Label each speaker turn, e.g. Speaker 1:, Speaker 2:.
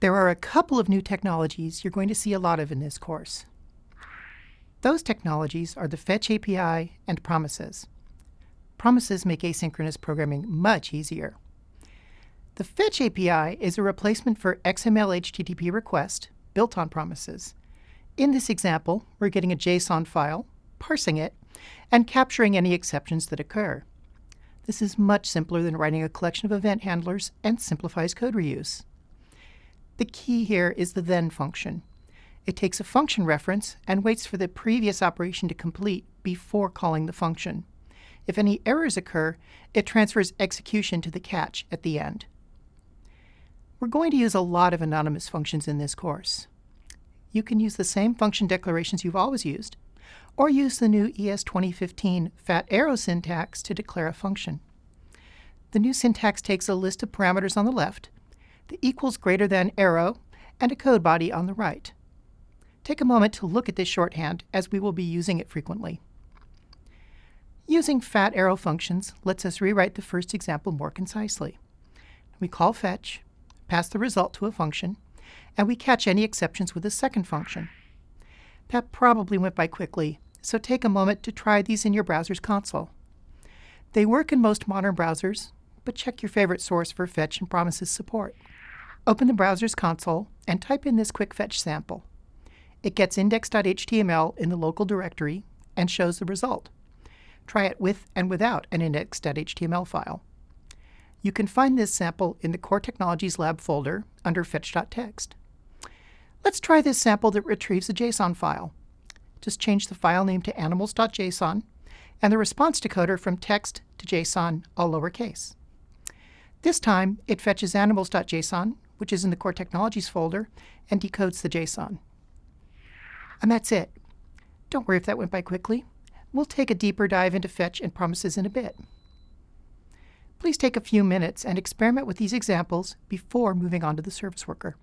Speaker 1: There are a couple of new technologies you're going to see a lot of in this course. Those technologies are the Fetch API and promises. Promises make asynchronous programming much easier. The Fetch API is a replacement for XML HTTP request built on promises. In this example, we're getting a JSON file, parsing it, and capturing any exceptions that occur. This is much simpler than writing a collection of event handlers and simplifies code reuse. The key here is the then function. It takes a function reference and waits for the previous operation to complete before calling the function. If any errors occur, it transfers execution to the catch at the end. We're going to use a lot of anonymous functions in this course. You can use the same function declarations you've always used, or use the new ES 2015 fat arrow syntax to declare a function. The new syntax takes a list of parameters on the left, the equals greater than arrow, and a code body on the right. Take a moment to look at this shorthand as we will be using it frequently. Using fat arrow functions lets us rewrite the first example more concisely. We call fetch, pass the result to a function, and we catch any exceptions with a second function. That probably went by quickly, so take a moment to try these in your browser's console. They work in most modern browsers, but check your favorite source for fetch and promises support. Open the browser's console and type in this quick fetch sample. It gets index.html in the local directory and shows the result. Try it with and without an index.html file. You can find this sample in the Core Technologies Lab folder under fetch.txt. Let's try this sample that retrieves a JSON file. Just change the file name to animals.json and the response decoder from text to JSON, all lowercase. This time, it fetches animals.json, which is in the Core Technologies folder, and decodes the JSON. And that's it. Don't worry if that went by quickly. We'll take a deeper dive into fetch and promises in a bit. Please take a few minutes and experiment with these examples before moving on to the service worker.